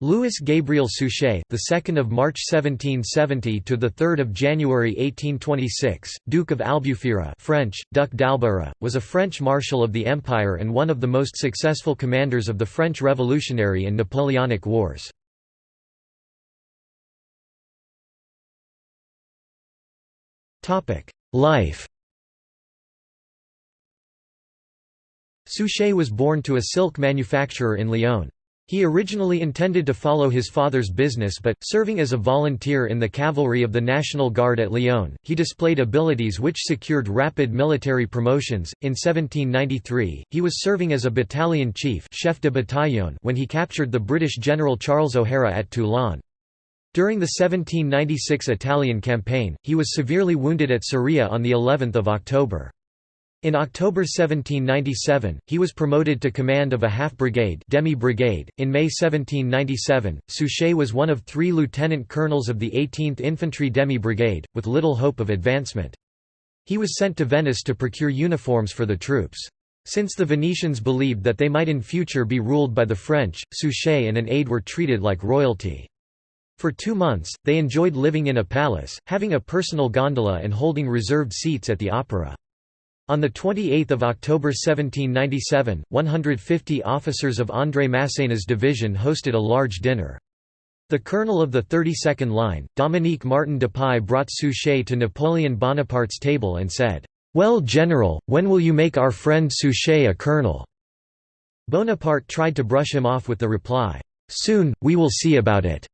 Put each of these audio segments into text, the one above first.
Louis Gabriel Suchet, the 2nd of March 1770 to the 3rd of January 1826, Duke of Albufera, French, Duc d'Albera, was a French marshal of the empire and one of the most successful commanders of the French Revolutionary and Napoleonic Wars. Topic: Life. Suchet was born to a silk manufacturer in Lyon. He originally intended to follow his father's business but, serving as a volunteer in the cavalry of the National Guard at Lyon, he displayed abilities which secured rapid military promotions. In 1793, he was serving as a battalion chief chef de bataillon when he captured the British General Charles O'Hara at Toulon. During the 1796 Italian campaign, he was severely wounded at Soria on the 11th of October. In October 1797, he was promoted to command of a half-brigade demi-brigade. In May 1797, Suchet was one of three lieutenant colonels of the 18th Infantry Demi-Brigade, with little hope of advancement. He was sent to Venice to procure uniforms for the troops. Since the Venetians believed that they might in future be ruled by the French, Suchet and an aide were treated like royalty. For two months, they enjoyed living in a palace, having a personal gondola and holding reserved seats at the opera. On 28 October 1797, 150 officers of André Masséna's division hosted a large dinner. The colonel of the 32nd Line, Dominique Martin Dupuy brought Suchet to Napoleon Bonaparte's table and said, "'Well general, when will you make our friend Suchet a colonel?' Bonaparte tried to brush him off with the reply, "'Soon, we will see about it.'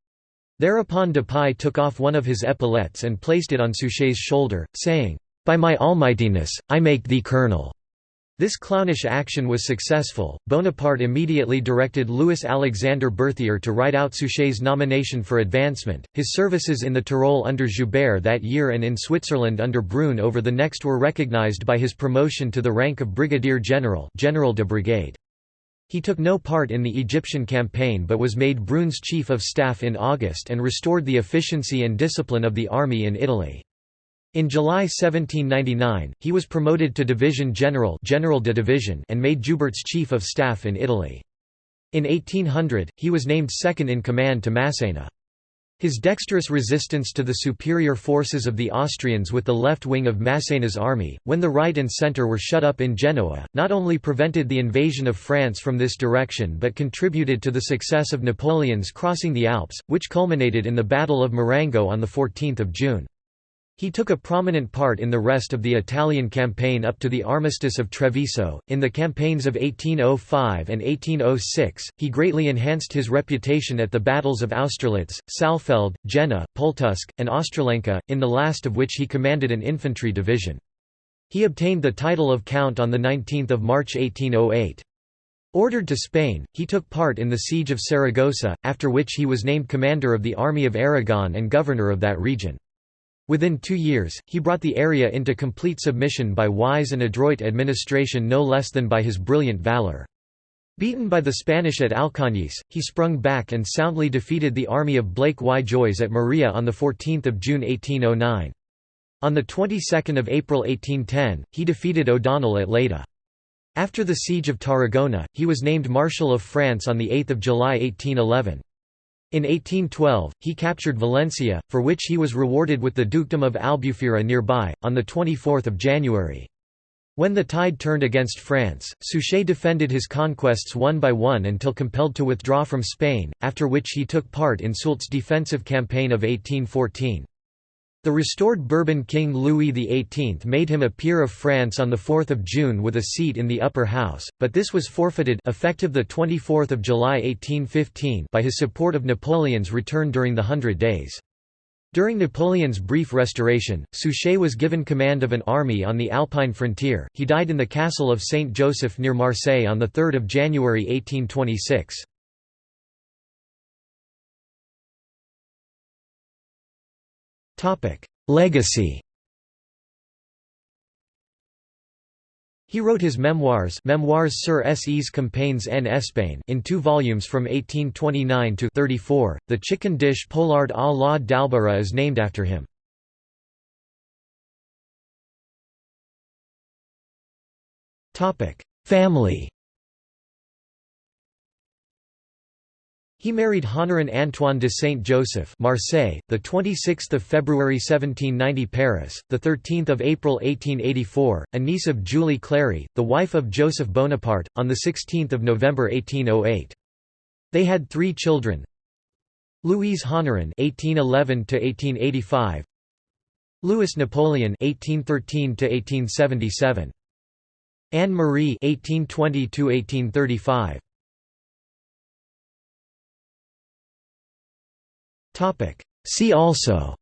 Thereupon Dupuy took off one of his epaulettes and placed it on Suchet's shoulder, saying, by my almightiness, I make thee colonel." This clownish action was successful. Bonaparte immediately directed Louis Alexander Berthier to write out Suchet's nomination for advancement. His services in the Tyrol under Joubert that year and in Switzerland under Brune over the next were recognized by his promotion to the rank of brigadier general, general de brigade. He took no part in the Egyptian campaign but was made Brune's chief of staff in August and restored the efficiency and discipline of the army in Italy. In July 1799, he was promoted to division general, general de division and made Joubert's chief of staff in Italy. In 1800, he was named second in command to Masséna. His dexterous resistance to the superior forces of the Austrians with the left wing of Masséna's army, when the right and centre were shut up in Genoa, not only prevented the invasion of France from this direction but contributed to the success of Napoleon's crossing the Alps, which culminated in the Battle of Marengo on 14 June. He took a prominent part in the rest of the Italian campaign up to the Armistice of Treviso. In the campaigns of 1805 and 1806, he greatly enhanced his reputation at the battles of Austerlitz, Saalfeld, Jena, Pultusk, and Ostroleka, in the last of which he commanded an infantry division. He obtained the title of Count on 19 March 1808. Ordered to Spain, he took part in the siege of Saragossa, after which he was named commander of the Army of Aragon and governor of that region. Within two years, he brought the area into complete submission by wise and adroit administration no less than by his brilliant valor. Beaten by the Spanish at Alcañiz, he sprung back and soundly defeated the army of Blake y Joyes at Maria on 14 June 1809. On the 22nd of April 1810, he defeated O'Donnell at Leyda. After the siege of Tarragona, he was named Marshal of France on 8 July 1811. In 1812, he captured Valencia, for which he was rewarded with the dukedom of Albufera nearby, on 24 January. When the tide turned against France, Suchet defended his conquests one by one until compelled to withdraw from Spain, after which he took part in Soult's defensive campaign of 1814. The restored Bourbon King Louis XVIII made him a peer of France on 4 June with a seat in the upper house, but this was forfeited effective 24 July 1815 by his support of Napoleon's return during the Hundred Days. During Napoleon's brief restoration, Suchet was given command of an army on the Alpine frontier. He died in the castle of Saint Joseph near Marseille on 3 January 1826. Legacy He wrote his memoirs Memoirs sur ses campagnes en Espagne in two volumes from 1829 to 34. The chicken dish poularde à la d'Albera is named after him. Family He married Honorin Antoine de Saint-Joseph Marseille, the 26th of February 1790 Paris, the 13th of April 1884, a niece of Julie Clary, the wife of Joseph Bonaparte, on the 16th of November 1808. They had three children. Louise Honorin (1811–1885), Louis Napoleon (1813–1877), Anne Marie (1820–1835). See also.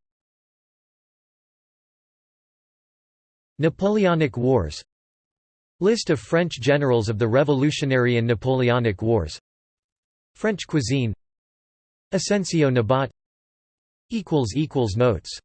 Napoleonic Wars. List of French generals of the Revolutionary and Napoleonic Wars. French cuisine. Ascencio Nabat. Notes